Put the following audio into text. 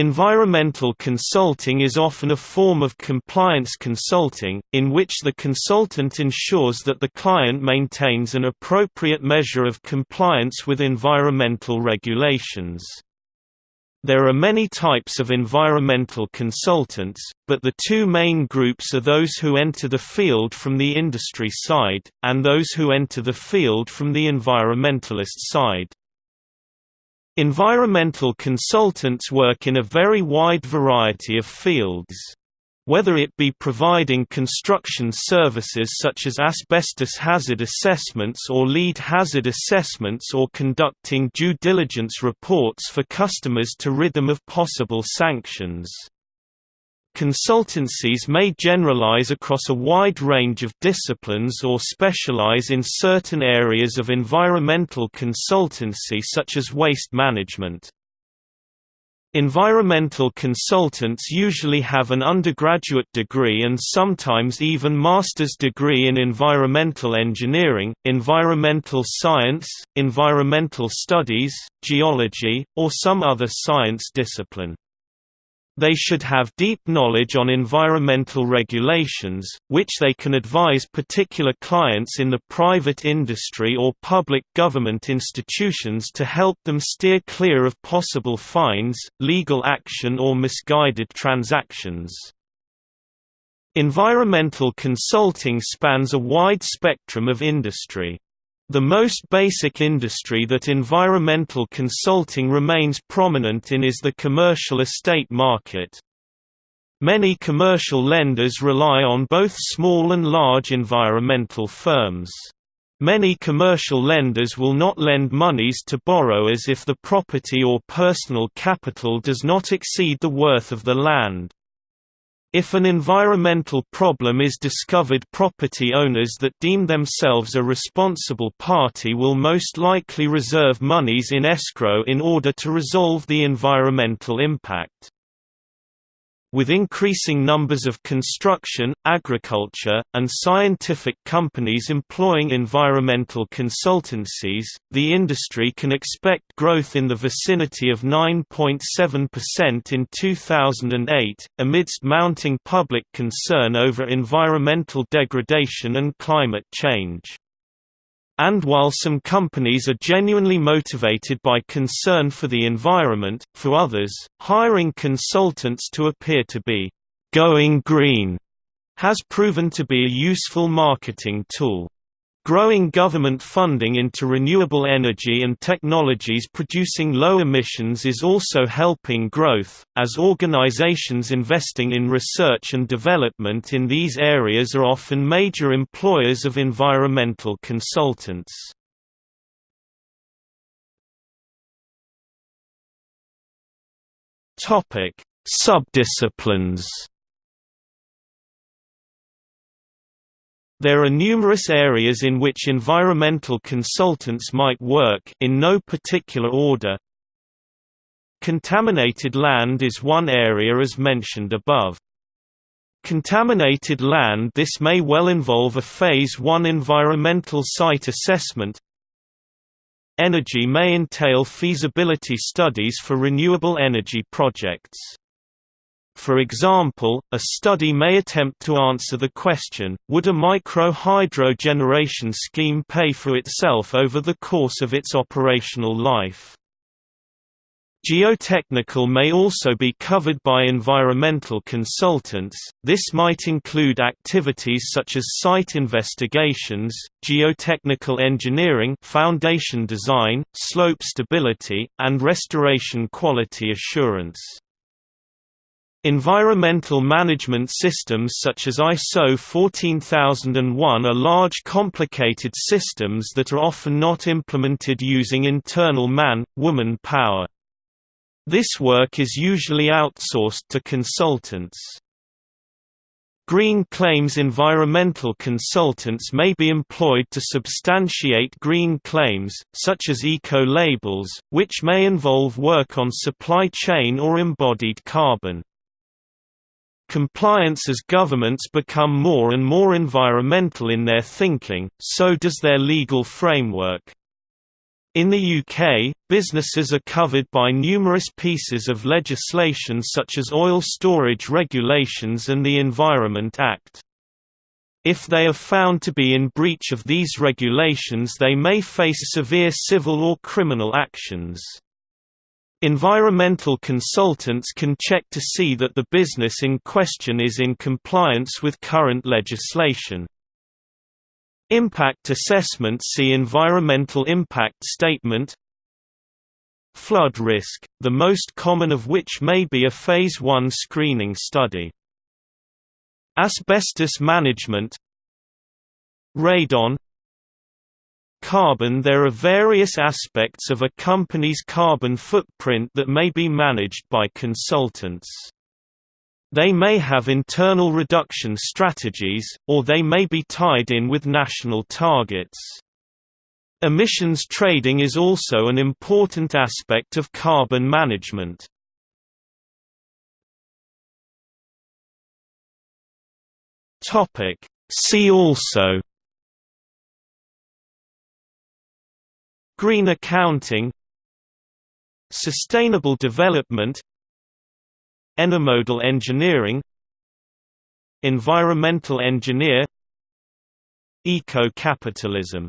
Environmental consulting is often a form of compliance consulting, in which the consultant ensures that the client maintains an appropriate measure of compliance with environmental regulations. There are many types of environmental consultants, but the two main groups are those who enter the field from the industry side, and those who enter the field from the environmentalist side. Environmental consultants work in a very wide variety of fields. Whether it be providing construction services such as asbestos hazard assessments or lead hazard assessments or conducting due diligence reports for customers to rid them of possible sanctions. Consultancies may generalize across a wide range of disciplines or specialize in certain areas of environmental consultancy such as waste management. Environmental consultants usually have an undergraduate degree and sometimes even master's degree in environmental engineering, environmental science, environmental studies, geology, or some other science discipline. They should have deep knowledge on environmental regulations, which they can advise particular clients in the private industry or public government institutions to help them steer clear of possible fines, legal action or misguided transactions. Environmental consulting spans a wide spectrum of industry. The most basic industry that environmental consulting remains prominent in is the commercial estate market. Many commercial lenders rely on both small and large environmental firms. Many commercial lenders will not lend monies to borrowers if the property or personal capital does not exceed the worth of the land. If an environmental problem is discovered property owners that deem themselves a responsible party will most likely reserve monies in escrow in order to resolve the environmental impact. With increasing numbers of construction, agriculture, and scientific companies employing environmental consultancies, the industry can expect growth in the vicinity of 9.7% in 2008, amidst mounting public concern over environmental degradation and climate change. And while some companies are genuinely motivated by concern for the environment, for others, hiring consultants to appear to be «going green» has proven to be a useful marketing tool. Growing government funding into renewable energy and technologies producing low emissions is also helping growth, as organizations investing in research and development in these areas are often major employers of environmental consultants. Subdisciplines There are numerous areas in which environmental consultants might work in no particular order. Contaminated land is one area as mentioned above. Contaminated land This may well involve a Phase 1 environmental site assessment. Energy may entail feasibility studies for renewable energy projects. For example, a study may attempt to answer the question, would a micro-hydro generation scheme pay for itself over the course of its operational life? Geotechnical may also be covered by environmental consultants, this might include activities such as site investigations, geotechnical engineering foundation design, slope stability, and restoration quality assurance. Environmental management systems such as ISO 14001 are large complicated systems that are often not implemented using internal man-woman power. This work is usually outsourced to consultants. Green claims environmental consultants may be employed to substantiate green claims, such as eco-labels, which may involve work on supply chain or embodied carbon. Compliance as governments become more and more environmental in their thinking, so does their legal framework. In the UK, businesses are covered by numerous pieces of legislation such as oil storage regulations and the Environment Act. If they are found to be in breach of these regulations they may face severe civil or criminal actions. Environmental consultants can check to see that the business in question is in compliance with current legislation. Impact assessment See Environmental impact statement Flood risk, the most common of which may be a Phase 1 screening study. Asbestos management Radon Carbon There are various aspects of a company's carbon footprint that may be managed by consultants. They may have internal reduction strategies, or they may be tied in with national targets. Emissions trading is also an important aspect of carbon management. See also Green accounting Sustainable development Enomodal engineering Environmental engineer Eco-capitalism